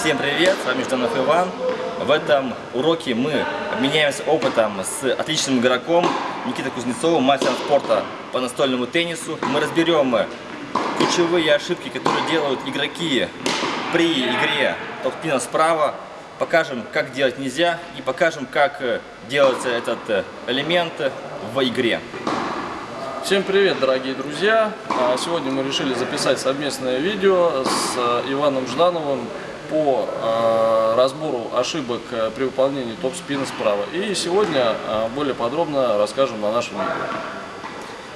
Всем привет, с вами Жданов Иван. В этом уроке мы обменяемся опытом с отличным игроком Никитой Кузнецовым, мастером спорта по настольному теннису. Мы разберем ключевые ошибки, которые делают игроки при игре топ-спина справа. Покажем, как делать нельзя и покажем, как делается этот элемент в игре. Всем привет, дорогие друзья! А, сегодня мы решили записать совместное видео с э, Иваном Ждановым по э, разбору ошибок э, при выполнении топ-спина справа. И сегодня более подробно расскажем на нашем видео.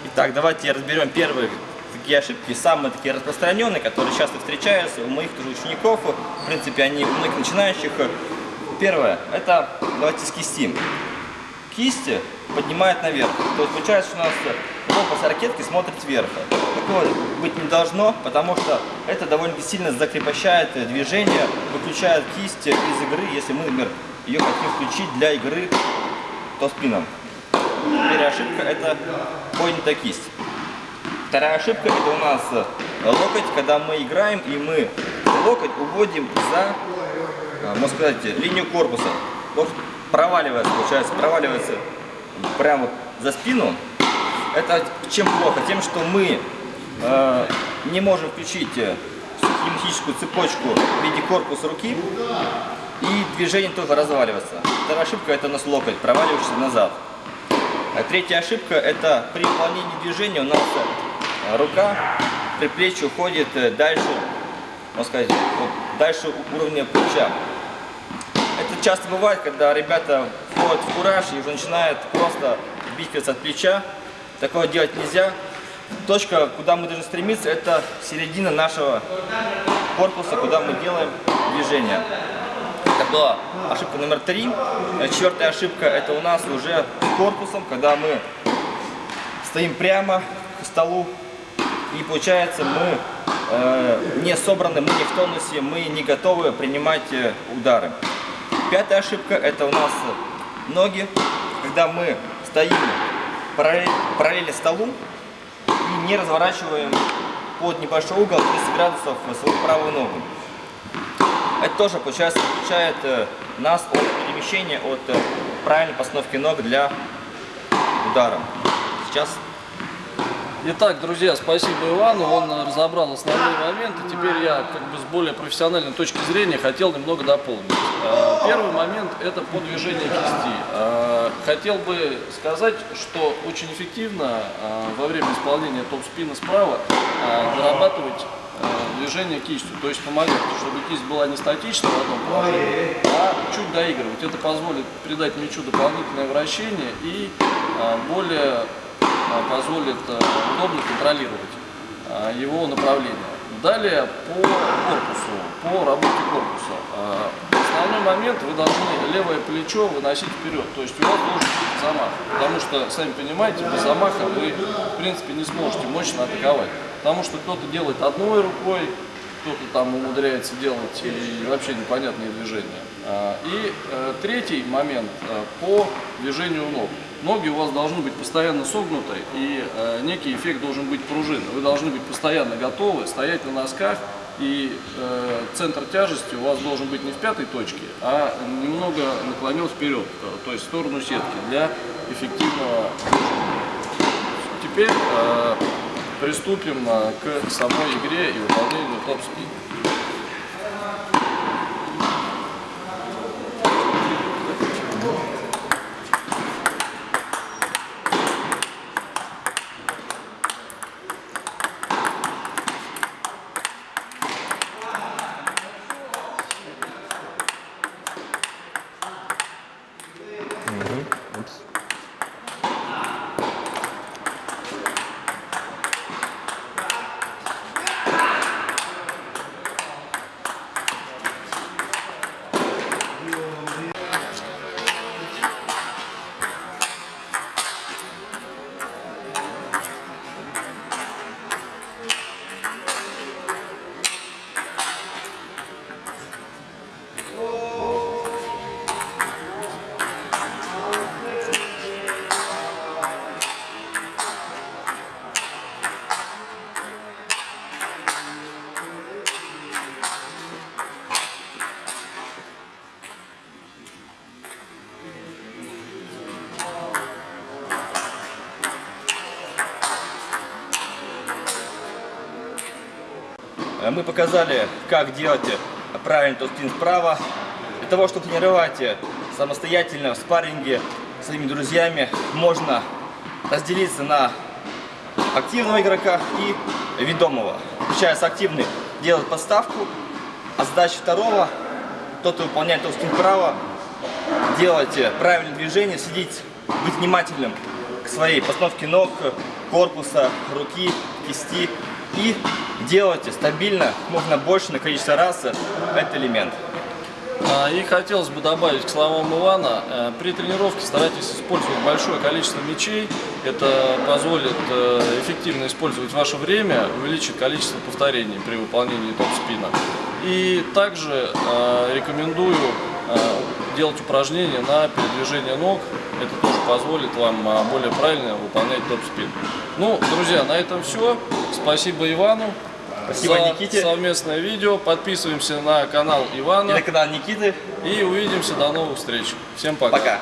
Итак, давайте разберем первые такие ошибки, самые такие распространенные, которые часто встречаются у моих тоже учеников. В принципе, они у многих начинающих. Первое, это давайте скистим. Кисти поднимает наверх. То есть получается, что у нас лопасть ракетки смотрит вверх. Такого быть не должно, потому что это довольно сильно закрепощает движение, выключает кисть из игры, если мы, например, ее хотим включить для игры то спином. Первая ошибка это поднятая кисть. Вторая ошибка это у нас локоть, когда мы играем и мы локоть уводим за, можно сказать, линию корпуса. Локоть проваливается, получается, проваливается прямо за спину, это чем плохо? Тем, что мы э, не можем включить э, кинетическую цепочку в виде корпуса руки, и движение только разваливается. Вторая ошибка – это у нас локоть, проваливающийся назад. А третья ошибка – это при выполнении движения у нас э, рука, предплечье уходит э, дальше, можно сказать, вот дальше уровня плеча. Часто бывает, когда ребята входят в кураж и уже начинают просто бить от плеча. Такого делать нельзя. Точка, куда мы должны стремиться, это середина нашего корпуса, куда мы делаем движение. Это была ошибка номер три. Четвертая ошибка, это у нас уже корпусом, когда мы стоим прямо к столу. И получается, мы э, не собраны, мы не в тонусе, мы не готовы принимать э, удары. Пятая ошибка, это у нас ноги, когда мы стоим параллельно, параллельно столу и не разворачиваем под небольшой угол 30 градусов свою правую ногу. Это тоже, получается, отличает э, нас от перемещения, от э, правильной постановки ног для удара. Сейчас Итак, друзья, спасибо Ивану, он разобрал основные моменты. Теперь я как бы с более профессиональной точки зрения хотел немного дополнить. Э, первый момент – это по движению кисти. Э, хотел бы сказать, что очень эффективно э, во время исполнения топ-спина справа дорабатывать движение кистью, то есть помогать, чтобы кисть была не статична в одном положении, а чуть доигрывать. Это позволит придать мячу дополнительное вращение и более позволит э, удобно контролировать а, его направление. Далее по корпусу, по работе корпуса. А, основной момент вы должны левое плечо выносить вперед, то есть у вас должен быть замах, потому что, сами понимаете, без замаха вы в принципе не сможете мощно атаковать, потому что кто-то делает одной рукой, кто-то там умудряется делать и вообще непонятные движения. И э, третий момент э, по движению ног ноги у вас должны быть постоянно согнуты, и э, некий эффект должен быть пружины. Вы должны быть постоянно готовы, стоять на носках, и э, центр тяжести у вас должен быть не в пятой точке, а немного наклонен вперед, то есть в сторону сетки для эффективного. Теперь э, приступим э, к самой игре и выполнению топ-спин. Мы показали, как делать правильный топ-спин справа. Для того, чтобы тренировать самостоятельно в спарринге с своими друзьями, можно разделиться на активного игрока и ведомого. Включается активный, делает подставку, а задача второго, тот, кто выполняет топ-спин справа, делать правильные движения, следить, быть внимательным к своей постановке ног, корпуса, руки, кисти и делать стабильно, можно больше на количество раз этот элемент. А, И хотелось бы добавить к словам Ивана, э, при тренировке старайтесь использовать большое количество мячей. Это позволит э, эффективно использовать ваше время, увеличит количество повторений при выполнении топ-спина. И также э, рекомендую делать упражнения на передвижение ног. Это тоже позволит вам э, более правильно выполнять топ-спин. Ну, друзья, на этом все. Спасибо Ивану. Спасибо за Никите. совместное видео. Подписываемся на канал И Ивана. на канал Никиты. И увидимся. До новых встреч. Всем пока. Пока.